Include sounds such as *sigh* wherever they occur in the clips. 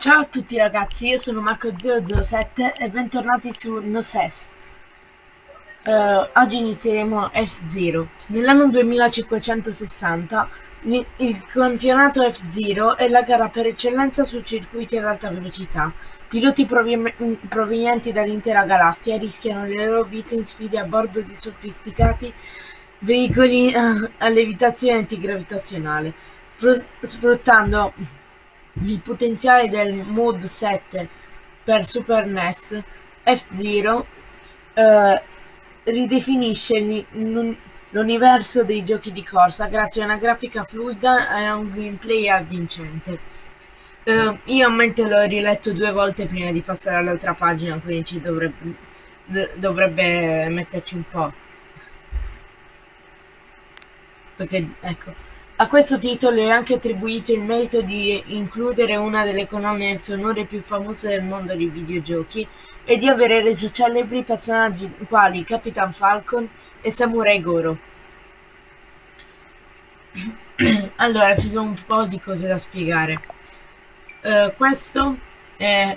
Ciao a tutti ragazzi, io sono Marco007 e bentornati su NoSes. Uh, oggi inizieremo F-Zero. Nell'anno 2560 il campionato F-Zero è la gara per eccellenza su circuiti ad alta velocità. Piloti provenienti dall'intera galassia rischiano le loro vite in sfide a bordo di sofisticati veicoli uh, a levitazione antigravitazionale, sfruttando il potenziale del Mod 7 per Super NES, F-Zero eh, ridefinisce l'universo dei giochi di corsa grazie a una grafica fluida e a un gameplay avvincente. Uh, io a mente l'ho riletto due volte prima di passare all'altra pagina, quindi ci dovrebbe, dovrebbe metterci un po'. Perché, ecco. A questo titolo è anche attribuito il merito di includere una delle colonne sonore più famose del mondo dei videogiochi e di avere reso celebri personaggi quali Capitan Falcon e Samurai Goro. *clears throat* allora, ci sono un po' di cose da spiegare. Uh, questo è...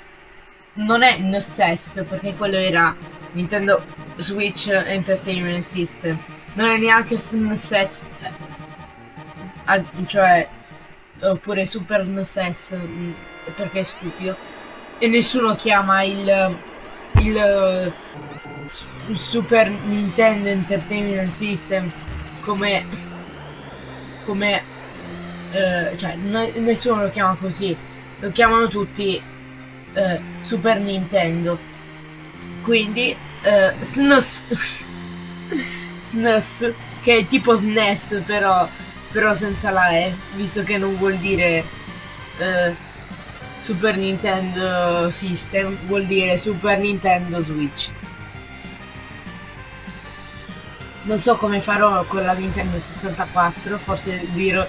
non è NSS, perché quello era Nintendo Switch Entertainment System. Non è neanche SNSS cioè oppure Super NES mm, perché è stupido. E nessuno chiama il il, il Super Nintendo Entertainment System come come eh, cioè nessuno lo chiama così. Lo chiamano tutti eh, Super Nintendo. Quindi eh, SNES *laughs* SNES che è tipo SNES però però senza la E, visto che non vuol dire eh, Super Nintendo System, vuol dire Super Nintendo Switch. Non so come farò con la Nintendo 64, forse dirò,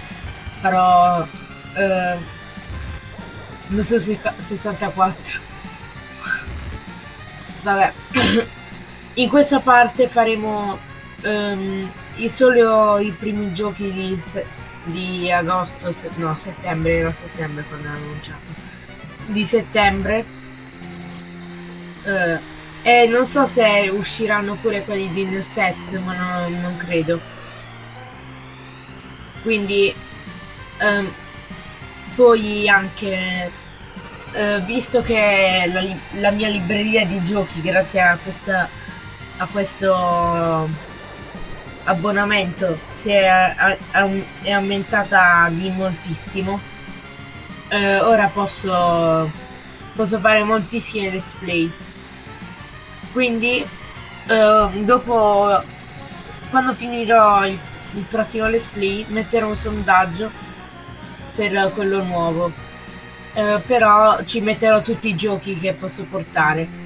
farò... Eh, non so se 64. Vabbè. *coughs* In questa parte faremo... Um, solo i primi giochi di, di agosto, se, no settembre, era settembre quando hanno annunciato, di settembre. Uh, e non so se usciranno pure quelli di NSS, ma no, non credo. Quindi, um, poi anche, uh, visto che la, la, mia libreria di giochi, grazie a questa, a questo abbonamento si è, è aumentata di moltissimo. Eh, ora posso posso fare moltissime display. Quindi eh, dopo quando finirò il, il prossimo let's play metterò un sondaggio per quello nuovo. Eh, però ci metterò tutti i giochi che posso portare.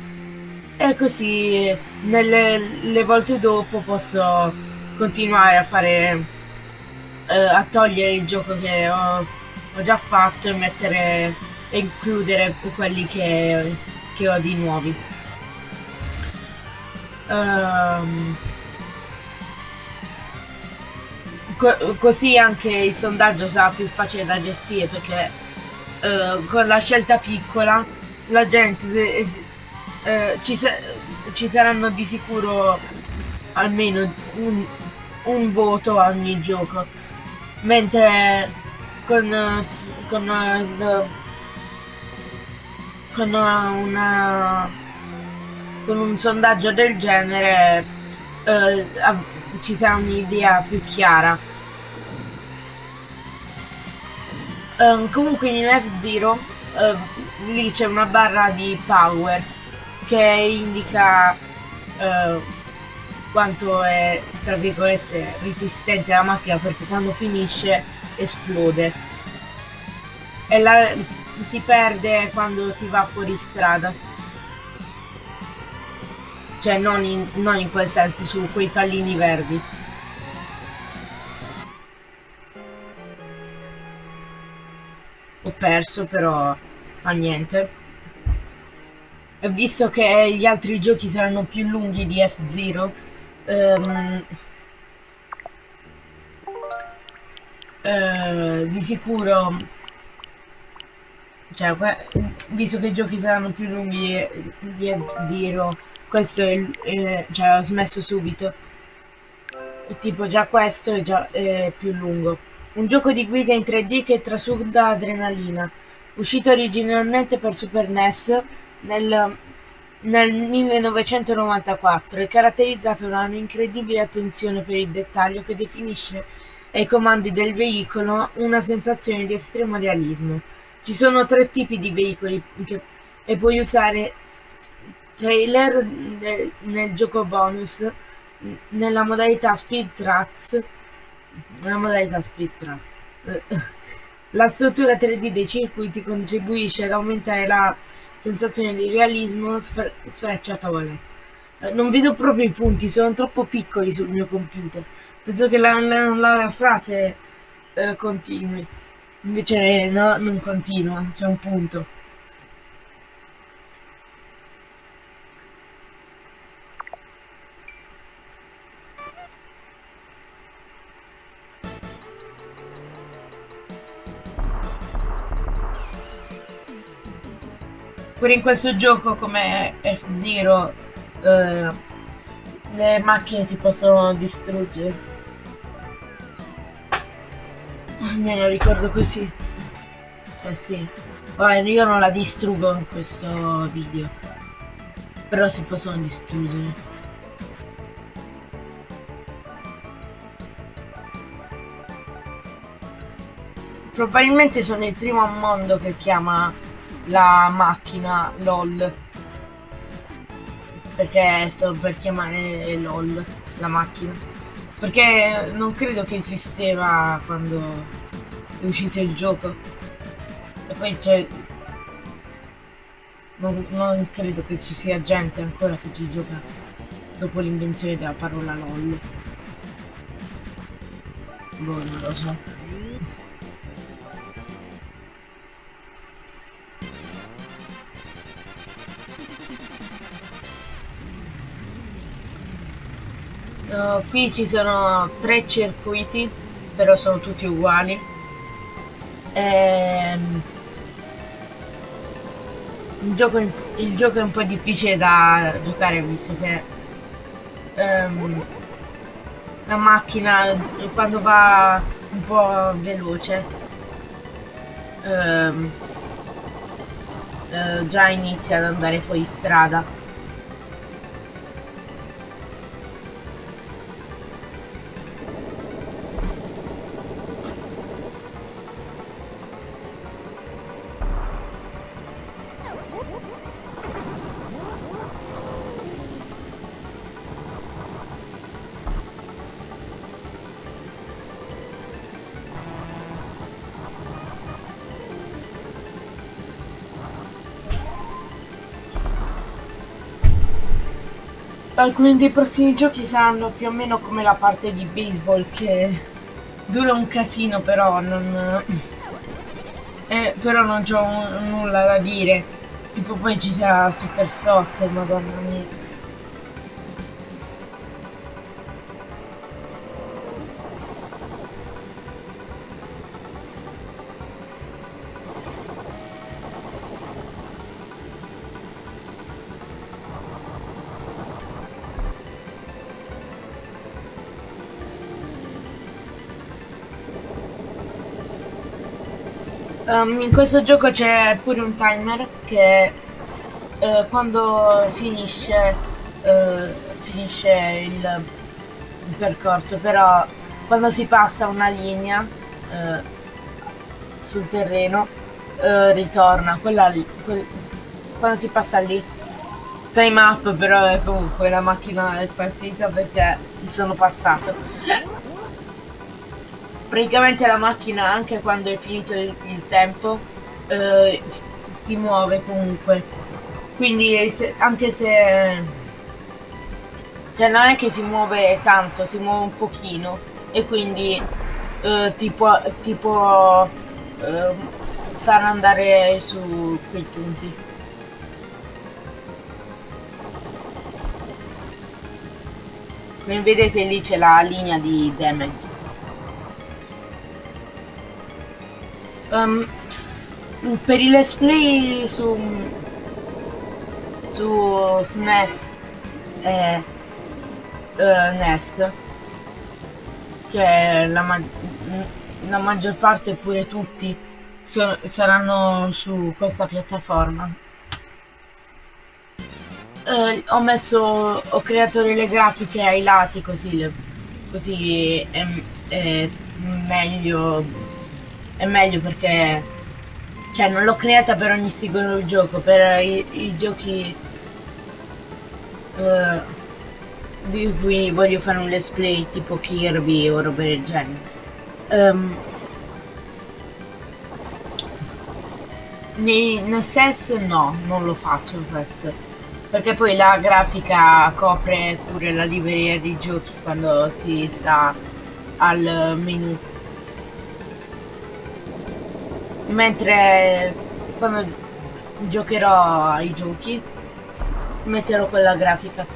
E così nelle volte dopo posso continuare a fare eh, a togliere il gioco che ho, ho, già fatto e mettere e includere quelli che, che ho di nuovi. Um, co così anche il sondaggio sarà più facile da gestire perché uh, con la scelta piccola la gente uh, ci, ci saranno di sicuro almeno un, un voto a ogni gioco. Mentre con con, con una con un sondaggio del genere eh, ci sarà un'idea più chiara. Um, comunque in F0 uh, lì c'è una barra di power che indica uh, quanto è tra virgolette resistente la macchina perché quando finisce esplode. E la, si perde quando si va fuori strada. Cioè non in, non in quel senso su quei pallini verdi. Ho perso però fa niente. E visto che gli altri giochi saranno più lunghi di F-Zero um, uh, di sicuro cioè, visto che i giochi saranno più lunghi di F-Zero, questo è eh, cioè ho smesso subito. Tipo già questo è già è più lungo. Un gioco di guida in 3D che trasuda adrenalina. Uscito originalmente per Super NES nel, nel 1994 è caratterizzato da un'incredibile attenzione per il dettaglio che definisce ai comandi del veicolo una sensazione di estremo realismo. Ci sono tre tipi di veicoli che, e puoi usare trailer nel, nel gioco bonus nella modalità speed tracks nella modalità speed tracks *laughs* la struttura 3D dei circuiti contribuisce ad aumentare la sensazione di realismo sfer sfrecciatoio non vedo proprio i punti sono troppo piccoli sul mio computer. Penso che la, la, la frase eh, continui. Invece no, non continua, c'è un punto. Pure in questo gioco come F-Zero eh, le macchine si possono distruggere. Me lo ricordo così. Cioè sì. Vabbè, io non la distruggo in questo video. Però si possono distruggere. Probabilmente sono il primo mondo che chiama la macchina LOL. Perché sto per chiamare LOL la macchina. Perché non credo che esisteva quando è uscito il gioco. E poi c'è... Non, non, credo che ci sia gente ancora che ci gioca dopo l'invenzione della parola LOL. Boh, non lo so. Uh, qui ci sono tre circuiti, però sono tutti uguali. Ehm, il, gioco, il, gioco, è un po' difficile da giocare visto che um, la macchina quando va un po' veloce um, uh, già inizia ad andare fuori strada Alcuni dei prossimi giochi saranno più o meno come la parte di baseball che dura un casino però non... Eh, però non ho nulla da dire. Tipo poi ci sarà Super Soccer, madonna mia. Um, in questo gioco c'è pure un timer che uh, quando finisce, uh, finisce il, il, percorso, però quando si passa una linea uh, sul terreno ritorna, quella lì, quel, quando si passa lì, time up però comunque la macchina è partita perché sono passato praticamente la macchina anche quando è finito il, il tempo eh, si muove comunque. Quindi se, anche se cioè non è che si muove tanto si muove un pochino. E quindi eh, ti può, eh, far andare su quei punti. Come vedete lì c'è la linea di damage Um, per i let's play su su SNES e uh, NES che la, ma la maggior parte pure tutti so saranno su questa piattaforma. Uh, ho messo ho creato delle grafiche ai lati così le, così è, è meglio è meglio perché cioè non l'ho creata per ogni singolo gioco per i, i giochi uh, di cui voglio fare un let's play tipo Kirby o roba del genere. Um, nei, nel SES no non lo faccio questo perché poi la grafica copre pure la libreria dei giochi quando si sta al menu mentre quando giocherò ai giochi metterò quella grafica.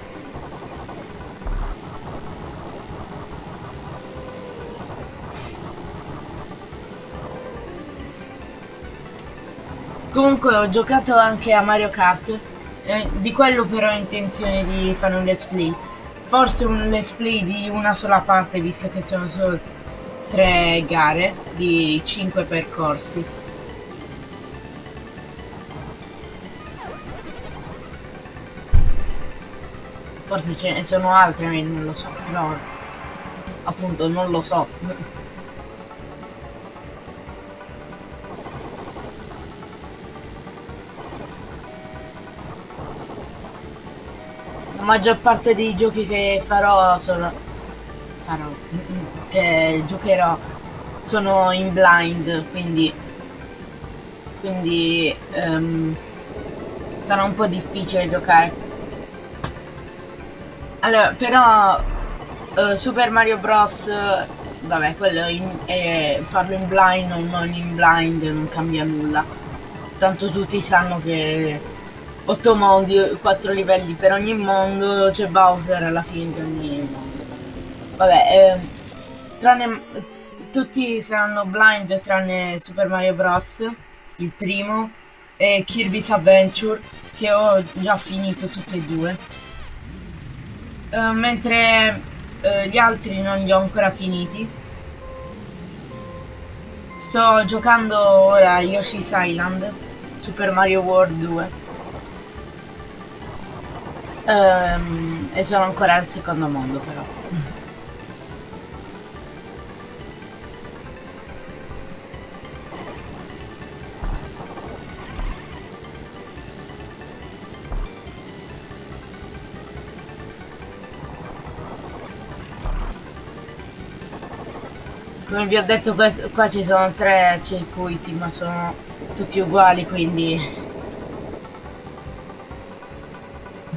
Comunque ho giocato anche a Mario Kart eh, di quello però ho intenzione di fare un let's play. Forse un let's play di una sola parte visto che sono solo tre gare di cinque percorsi forse ce ne sono altre, non lo so, però appunto non lo so. La maggior parte dei giochi che farò sono... farò... che giocherò sono in blind, quindi... quindi... Um, sarà un po' difficile giocare allora, però uh, Super Mario Bros. Vabbè, quello in, è, farlo in blind o non in blind non cambia nulla. Tanto tutti sanno che 8 mondi, 4 livelli per ogni mondo, c'è Bowser alla fine di ogni mondo. Vabbè, eh, tranne tutti saranno blind tranne Super Mario Bros. il primo e Kirby's Adventure che ho già finito tutti e due uh, mentre uh, gli altri non li ho ancora finiti. Sto giocando ora Yoshi's Island, Super Mario World 2. Um, ehm, e sono ancora al secondo mondo però. Come vi ho detto qua ci sono tre circuiti ma sono tutti uguali quindi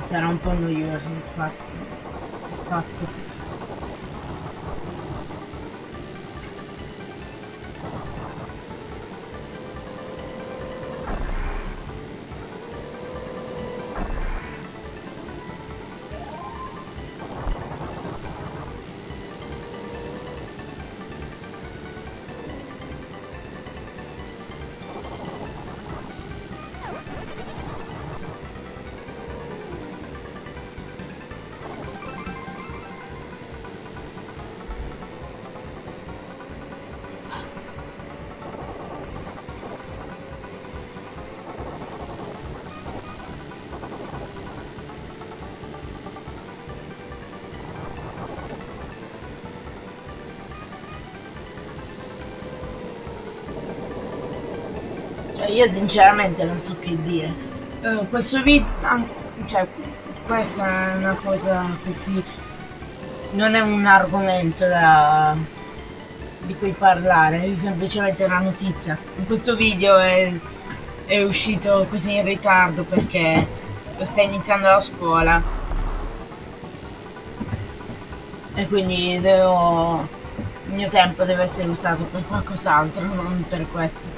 sarà un po' noioso infatti, infatti. Io sinceramente non so che dire. Uh, questo video, cioè, questa è una cosa così, non è un argomento da, di cui parlare, è semplicemente una notizia. In questo video è, è uscito così in ritardo perché sto iniziando la scuola e quindi devo, il mio tempo deve essere usato per qualcos'altro, non per questo.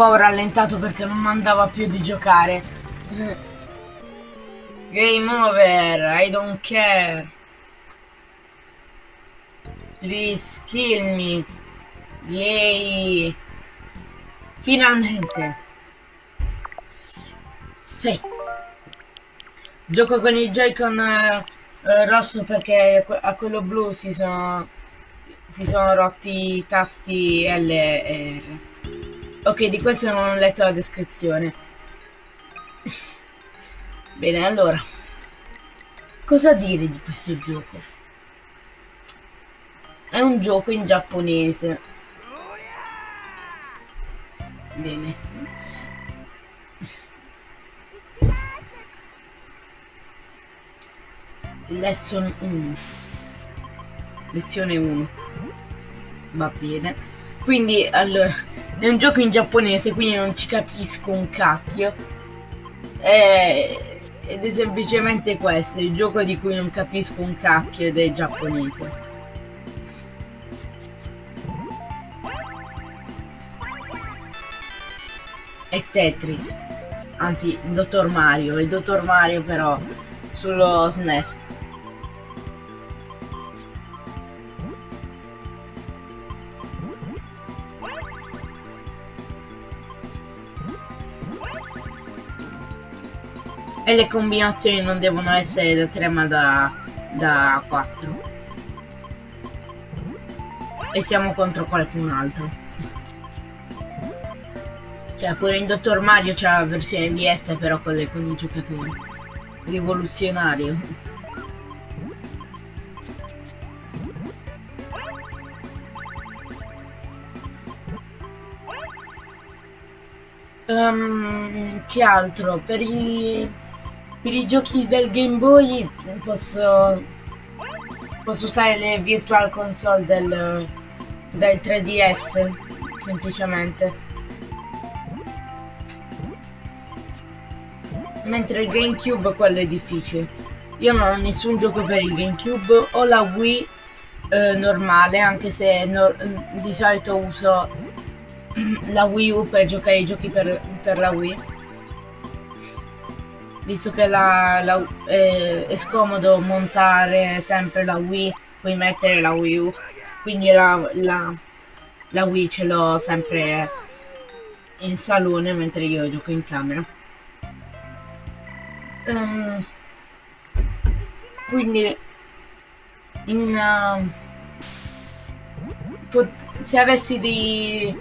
Qua ho rallentato perché non mandava più di giocare. Game over, I don't care. Please kill me. Yay. Finalmente. Sì. Gioco con il Joy-Con eh, eh, rosso perché a quello blu si sono si sono rotti i tasti L e R. Ok, di questo non ho letto la descrizione. Bene, allora. Cosa dire di questo gioco? È un gioco in giapponese. Bene. Lesson 1. Lezione 1. Va bene. Quindi, allora, è un gioco in giapponese, quindi non ci capisco un cacchio. E, ed è semplicemente questo, il gioco di cui non capisco un cacchio ed è giapponese. e Tetris. Anzi, Dottor Mario, il Dottor Mario però sullo SNES. E le combinazioni non devono essere da 3 ma da, da 4. E siamo contro qualcun altro. Cioè pure in Dottor Mario c'è la versione VS però con, le, con i giocatori. Rivoluzionario. Um, che altro? Per i, per i giochi del Game Boy posso, posso usare le Virtual Console del, del 3DS semplicemente. mentre il GameCube quello è difficile. Io non ho nessun gioco per il GameCube, ho la Wii eh, normale, anche se no, di solito uso *clears throat* la Wii U per giocare i giochi per, per la Wii. Visto che la, la, eh, è scomodo montare sempre la Wii, puoi mettere la Wii U, quindi la, la, la Wii ce l'ho sempre in salone mentre io gioco in camera. Um, quindi in, uh, se avessi dei,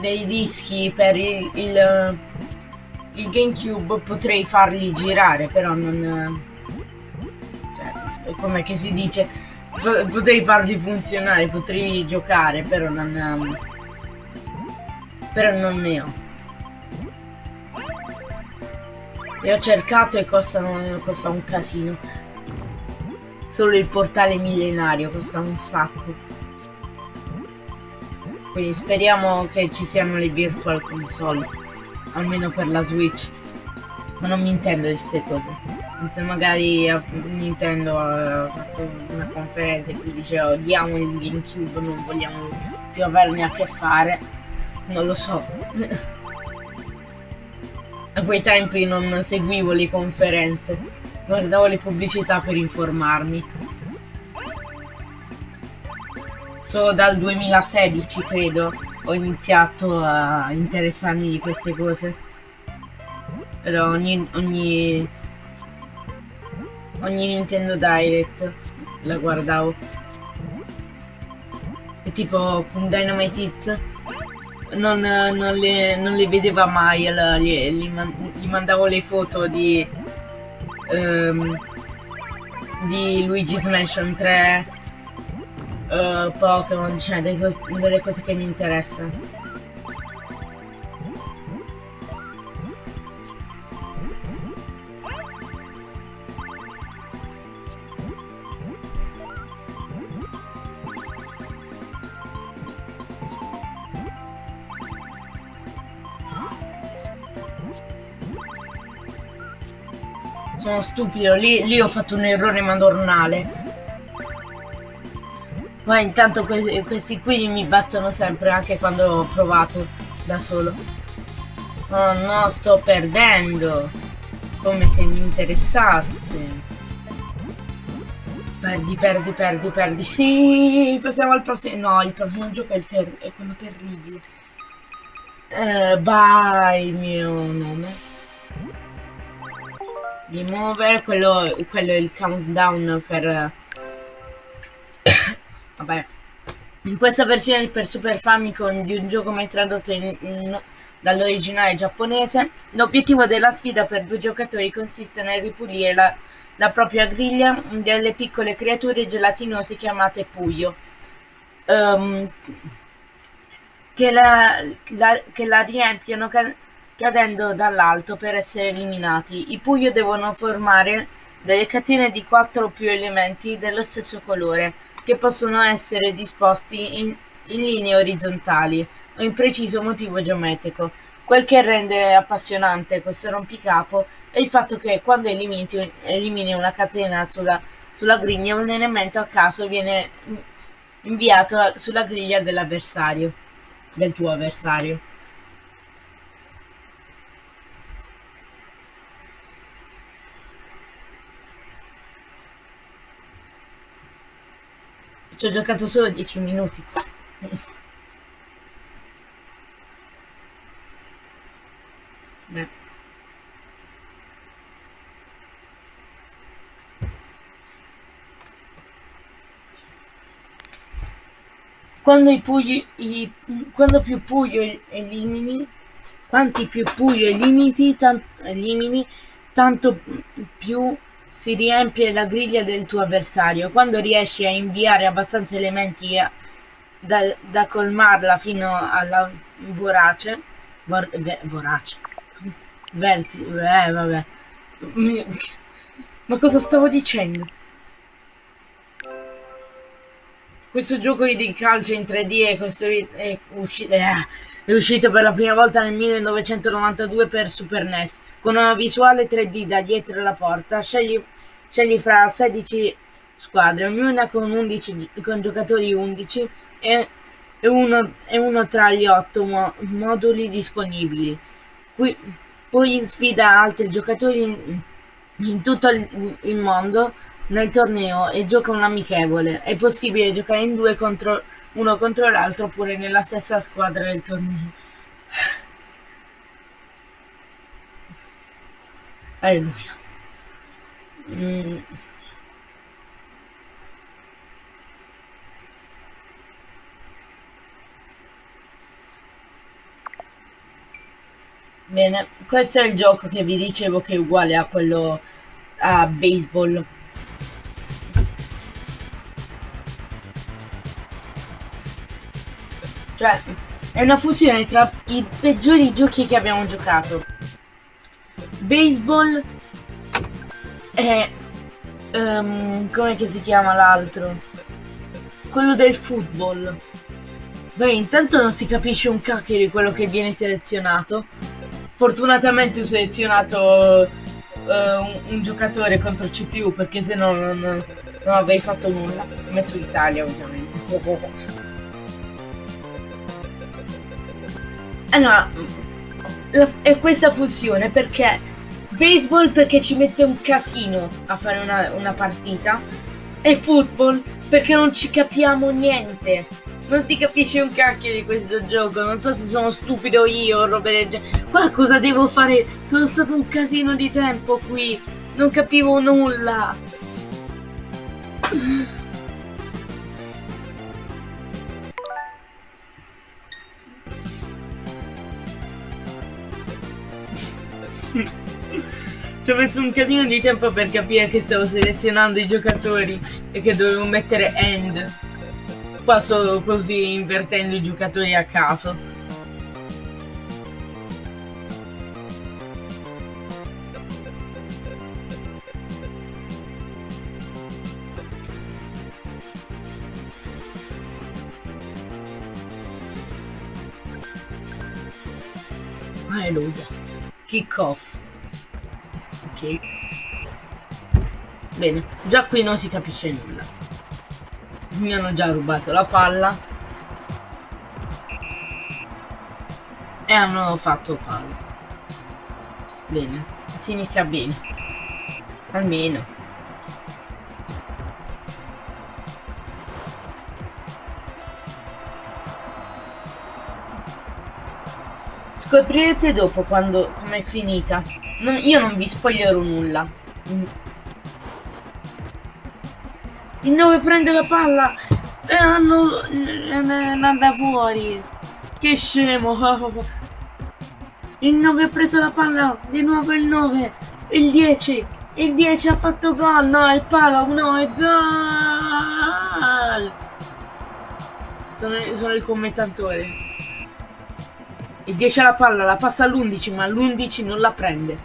dei dischi per il, il, il, GameCube potrei farli girare, però non... Cioè, come che si dice? Potrei farli funzionare, potrei giocare, però non... Però non ne ho. E ho cercato e costano, costa un casino. Solo il portale millenario costa un sacco. Quindi speriamo che ci siano le virtual console. Almeno per la Switch. Ma non mi intendo di queste cose. Se magari Nintendo ha fatto una conferenza in cui diceva odiamo il GameCube, non vogliamo più averne a che fare. Non lo so. *laughs* A quei tempi non seguivo le conferenze, guardavo le pubblicità per informarmi. Solo dal 2016, credo, ho iniziato a interessarmi di queste cose. Però ogni, ogni, ogni Nintendo Direct la guardavo. E tipo Dynamite Hits non, non, le, non le vedeva mai, allora gli, gli, gli mandavo le foto di, um, di Luigi's Mansion 3, uh, Pokémon, cioè delle delle cose che mi interessano. Sono stupido, lì, lì ho fatto un errore madornale. Ma intanto questi, questi qui mi battono sempre, anche quando ho provato da solo. Oh no, sto perdendo. Come se mi interessasse. Perdi, perdi, perdi, perdi. Sì, passiamo al prossimo. No, il prossimo gioco è, è quello terribile. Eh, vai, mio nome. Game quello, quello è il countdown per... In questa versione per Super Famicom di un gioco mai tradotto in, in, dall'originale giapponese, l'obiettivo della sfida per due giocatori consiste nel ripulire la la propria griglia delle piccole creature gelatinose chiamate Puyo, um, che, la, la, che, la, riempiono cadendo dall'alto per essere eliminati. I Puyo devono formare delle catene di quattro o più elementi dello stesso colore, che possono essere disposti in, in linee orizzontali o in preciso motivo geometrico. Quel che rende appassionante questo rompicapo è il fatto che quando elimini, elimini una catena sulla, sulla, griglia un elemento a caso viene inviato sulla griglia dell'avversario, del tuo avversario. Ci ho giocato solo 10 minuti. Beh. Quando, i pugli, i, quando più Puyo elimini, quanti più Puyo elimini, tan, elimini, tanto più si riempie la griglia del tuo avversario. Quando riesci a inviare abbastanza elementi a, da, da, colmarla fino alla vorace, vor, ve, vorace, verti, eh, vabbè. Ma cosa stavo dicendo? Questo gioco di calcio in 3D è, costruito, è, uscito, eh, è uscito per la prima volta nel 1992 per Super NES, con una visuale 3D da dietro la porta. Scegli, scegli fra 16 squadre, ognuna con, 11, con giocatori 11 e, e, uno, e uno tra gli 8 mo moduli disponibili. Qui, poi sfida altri giocatori in, in tutto il, il mondo nel torneo e gioca un amichevole. È possibile giocare in due contro uno contro l'altro oppure nella stessa squadra del torneo. Alleluia. Mm. Bene, questo è il gioco che vi dicevo che è uguale a quello a baseball. Cioè, è una fusione tra i peggiori giochi che abbiamo giocato. Baseball e... Um, come si chiama l'altro? Quello del football. Beh, intanto non si capisce un cacchio di quello che viene selezionato. Fortunatamente ho selezionato uh, un, un, giocatore contro CPU perché se no non, non, avrei fatto nulla. Ho messo l'Italia ovviamente. *laughs* Allora, è questa fusione perché baseball perché ci mette un casino a fare una, una partita e football perché non ci capiamo niente. Non si capisce un cacchio di questo gioco, non so se sono stupido io o roba del genere. Qua cosa devo fare? Sono stato un casino di tempo qui, non capivo nulla. Ci ho messo un casino di tempo per capire che stavo selezionando i giocatori e che dovevo mettere end. Passo così invertendo i giocatori a caso. Alleluia kick off bene già qui non si capisce nulla. Mi hanno già rubato la palla. E hanno fatto palla. Bene si inizia bene. Almeno. Scoprirete dopo quando com'è finita. Non, io non vi spoilerò nulla. Il 9 prende la palla e hanno andata fuori. Che scemo. Il 9 ha preso la palla, di nuovo il 9, il 10, il 10 ha fatto gol, no, il palo, no, è gol! Sono, sono il commentatore. Il 10 ha la palla, la passa all'11, ma l'11 non la prende.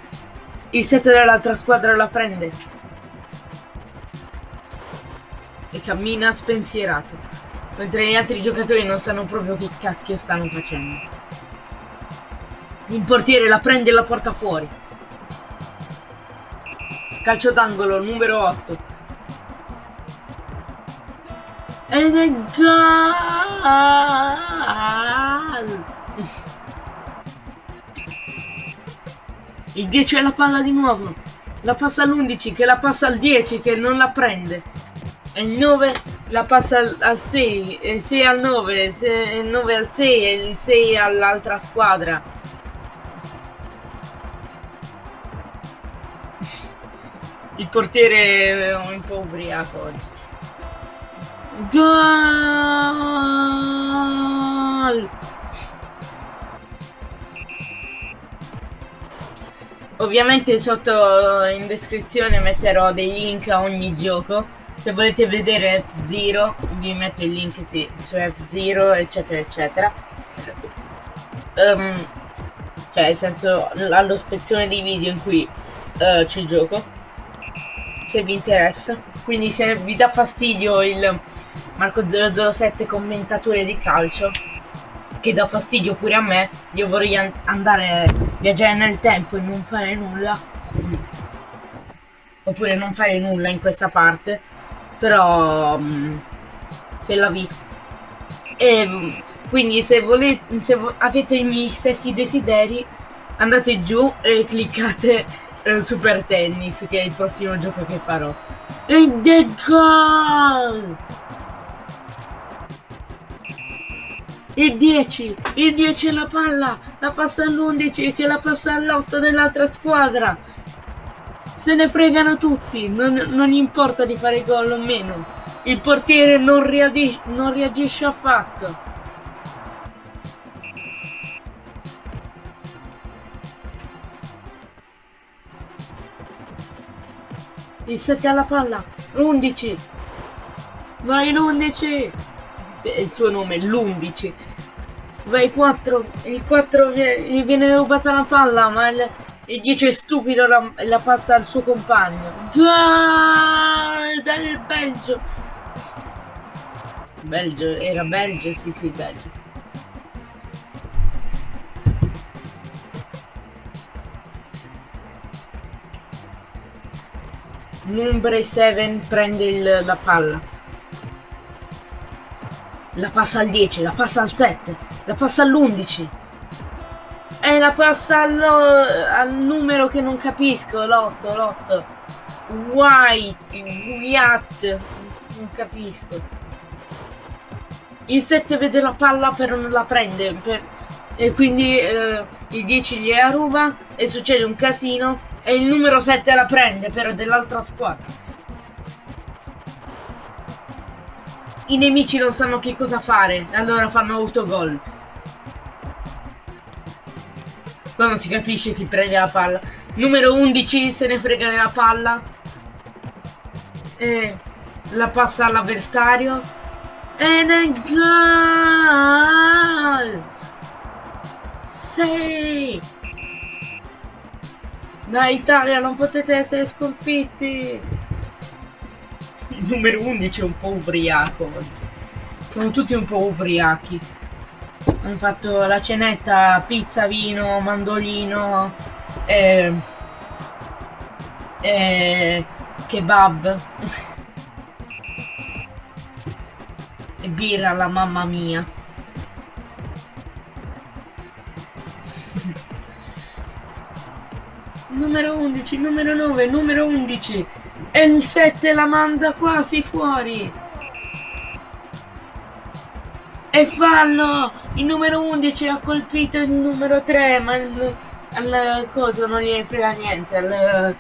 Il 7 dell'altra squadra la prende. E cammina spensierato. Mentre gli altri giocatori non sanno proprio che cacchio stanno facendo. Il portiere la prende e la porta fuori. Calcio d'angolo numero 8. Ed è gol! Il 10 è la palla di nuovo. La passa all'11 che la passa al 10 che non la prende. E il 9 la passa al, 6, il 6 al 9, il 9 al 6 e il 6 all'altra squadra. Il portiere è un po' ubriaco oggi. Gol! Ovviamente sotto in descrizione metterò dei link a ogni gioco. Se volete vedere F0 vi metto il link sì, su F0 eccetera eccetera. Um, cioè nel senso allo spezzone di video in cui uh, ci gioco se vi interessa. Quindi se vi dà fastidio il Marco007 commentatore di calcio, che dà fastidio pure a me, io vorrei an andare viaggiare nel tempo e non fare nulla. Oppure non fare nulla in questa parte. Però um, la vi. E quindi se volete se avete i miei stessi desideri andate giù e cliccate eh, Super Tennis, che è il prossimo gioco che farò. Ed è gol! Il 10, il 10 è la palla, la passa all'11 che la passa all'8 dell'altra squadra. Se ne fregano tutti, non, non importa di fare gol o meno. Il portiere non, non reagisce affatto. Il 7 alla palla. L'11. Vai l'11. Il suo nome è l'11. Vai 4. Il 4 gli viene rubata la palla, ma il, il 10 è stupido la, la passa al suo compagno. Gol del Belgio. Belgio, era Belgio, sì sì, Belgio. Number 7 prende il, la palla. La passa al 10, la passa al 7, la passa all'11. E la passa al, al numero che non capisco, l'8, l'8. White, Wyatt, non capisco. Il 7 vede la palla però non la prende. Per, e quindi eh, il 10 gli ruba e succede un casino e il numero 7 la prende però dell'altra squadra. I nemici non sanno che cosa fare, allora fanno autogol. Qua non si capisce chi prende la palla. Numero 11 se ne frega della palla. E la passa all'avversario. Ed è gol! Sì! Dai Italia, non potete essere sconfitti! Numero 11 è un po' ubriaco. Sono tutti un po' ubriachi. Hanno fatto la cenetta, pizza, vino, mandolino, e... e... kebab. e birra alla mamma mia. *laughs* numero 11, numero 9, numero 11 e il 7 la manda quasi fuori E fallo! Il numero 11 ha colpito il numero 3, ma il, al coso non gli frega niente. Al,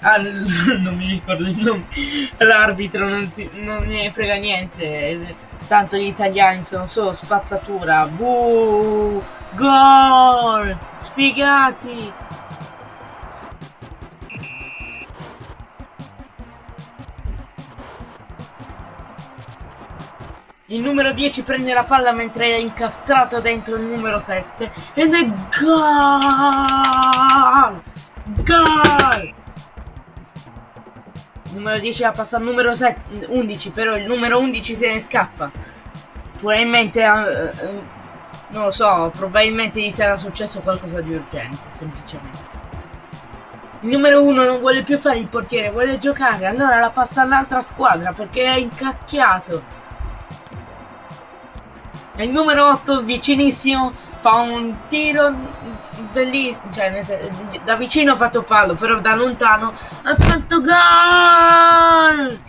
al, *laughs* non mi ricordo il nome. All'arbitro non, non gli frega niente. Tanto gli italiani sono solo spazzatura. Buh! Gol! Sfigati! Il numero 10 prende la palla mentre è incastrato dentro il numero 7 ed è gol! Gol! Il numero 10 la passa al numero 7, 11, però il numero 11 se ne scappa. Probabilmente, eh, eh, non lo so, probabilmente gli sarà successo qualcosa di urgente, semplicemente. Il numero 1 non vuole più fare il portiere, vuole giocare, allora la passa all'altra squadra perché è incacchiato. Il numero 8 vicinissimo fa un tiro bellissimo, cioè da vicino ha fatto palo, però da lontano ha fatto gol!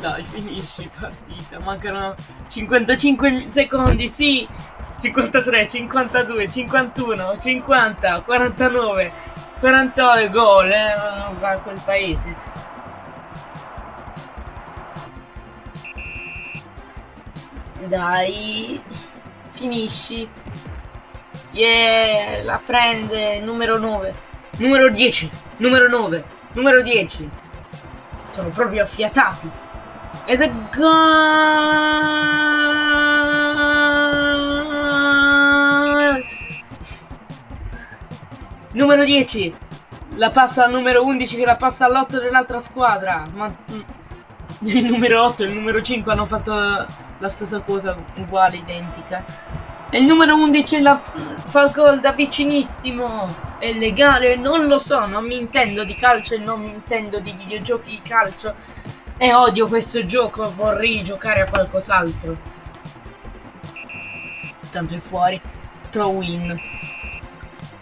Dai, finisci partita, mancano 55 secondi, sì! 53, 52, 51, 50, 49, 49 gol, eh, a quel paese. Dai, finisci. Yeah, la prende, numero 9. Numero 10, numero 9, numero 10. Sono proprio affiatati. Ed è gol! Numero 10. La passa al numero 11 che la passa all'8 dell'altra squadra. Ma mm, il numero 8 e il numero 5 hanno fatto la stessa cosa, uguale, identica. E il numero 11 la fa gol da vicinissimo. È legale? Non lo so, non mi intendo di calcio e non mi intendo di videogiochi di calcio. E odio questo gioco, vorrei giocare a qualcos'altro. Tanto è fuori. Throw in.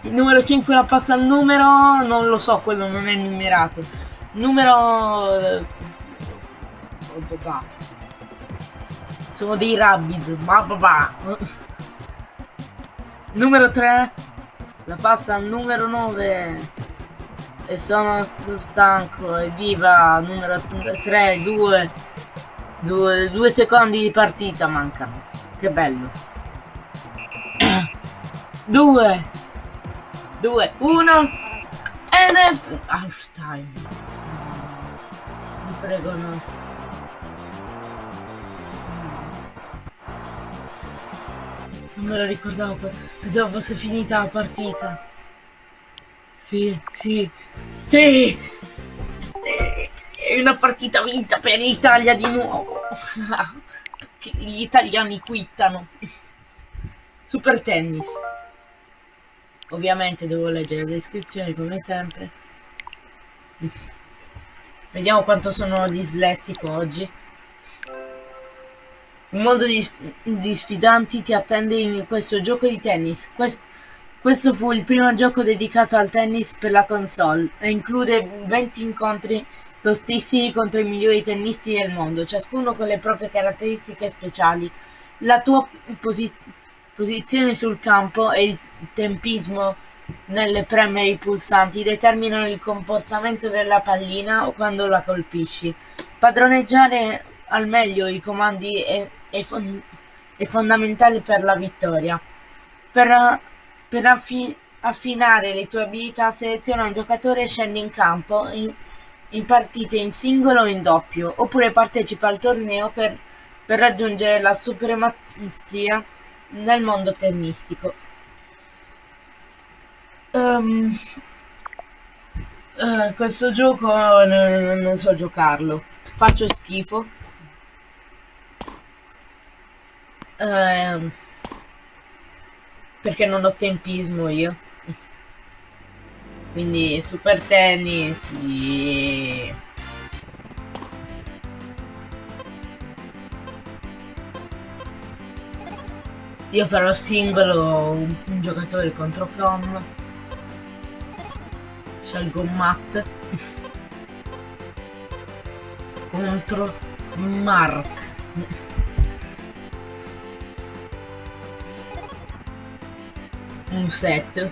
Il numero 5 la passa al numero, non lo so, quello non è numerato. Numero... Eh, Sono dei rabbids, ma papà. Numero 3 la passa al numero 9 e sono stanco evviva numero 3 2 2 2 secondi di partita mancano. Che bello. *clears throat* 2 2, 1 ed è... Einstein. Mi prego no. Non me lo ricordavo, pensavo fosse finita la partita. Sì, sì, sì. È una partita vinta per l'Italia di nuovo. *laughs* Gli italiani quittano. Super tennis. Ovviamente devo leggere le descrizioni come sempre. Vediamo quanto sono dislessico oggi. Un mondo di, di, sfidanti ti attende in questo gioco di tennis. Quest, questo fu il primo gioco dedicato al tennis per la console e include 20 incontri tostissimi contro i migliori tennisti del mondo, ciascuno con le proprie caratteristiche speciali. La tua posizione posizione sul campo e il tempismo nelle premere i pulsanti determinano il comportamento della pallina quando la colpisci. Padroneggiare al meglio i comandi è, è, fon è fondamentale per la vittoria. Per, per affi affinare le tue abilità seleziona un giocatore e scendi in campo in, in partite in singolo o in doppio, oppure partecipa al torneo per, per raggiungere la supremazia nel mondo tennistico. Um, uh, questo gioco non, non so giocarlo, faccio schifo. Uh, perché non ho tempismo io. Quindi super tennis, sì. Io farò singolo un, un giocatore contro Com. Scelgo Matt. *laughs* contro Mark. Un set.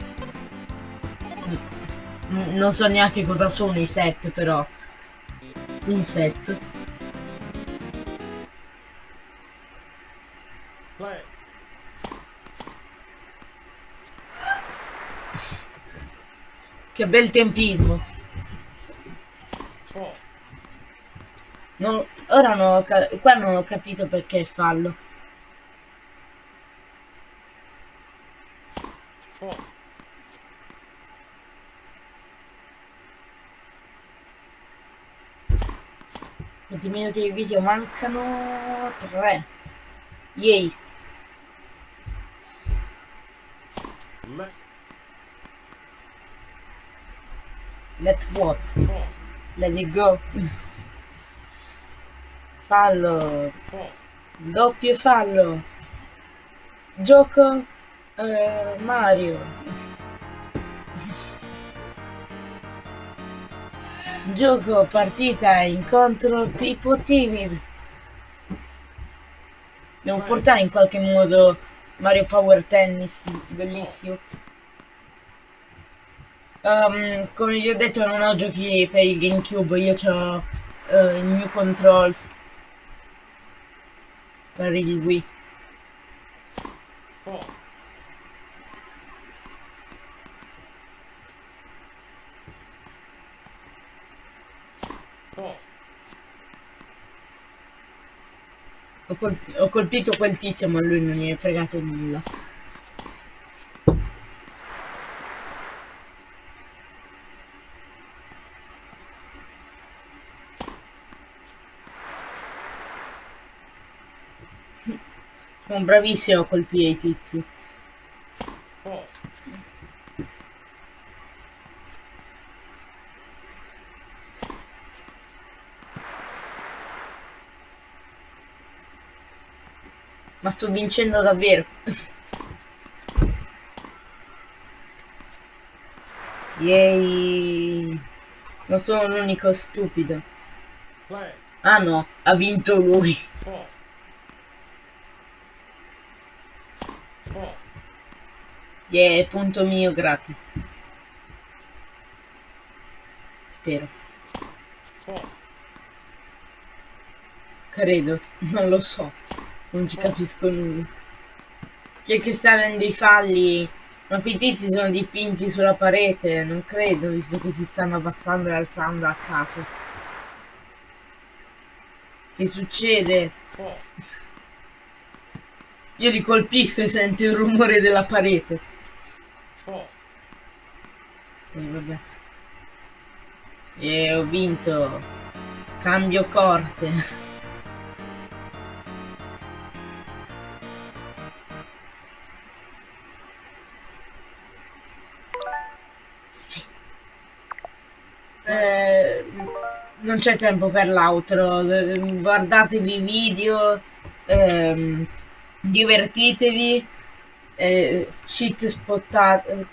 Non so neanche cosa sono i set però. Un set. Che bel tempismo. Four. Non- ora non ho qua non ho capito perché è fallo. Four. Quanti minuti di video mancano? 3. Yay. Let. Let what? Let it go. Fallo. Doppio fallo. Gioco eh, Mario. Gioco partita incontro tipo timid. Devo portare in qualche modo Mario Power Tennis, bellissimo. Ehm, come vi ho detto non ho giochi per il GameCube, io ho i New Controls per il Wii. Four. Ho, col- ho colpito quel tizio ma lui non gli è fregato nulla. Sono bravissimo a colpire i tizi. Ma sto vincendo davvero. Yay! Non sono l'unico stupido. Ah no, ha vinto lui. Yeah, punto mio gratis. Spero. Credo, non lo so. Non ci capisco nulla. Chi che sta avendo i falli? Ma quei tizi sono dipinti sulla parete? Non credo, visto che si stanno abbassando e alzando a caso. Che succede? Io li colpisco e sento il rumore della parete. E vabbè. E ho vinto. Cambio corte. Sì. Eh, non c'è tempo per l'outro. eh, Guardatevi i video. ehm, divertitevi. Eh, shit spottate.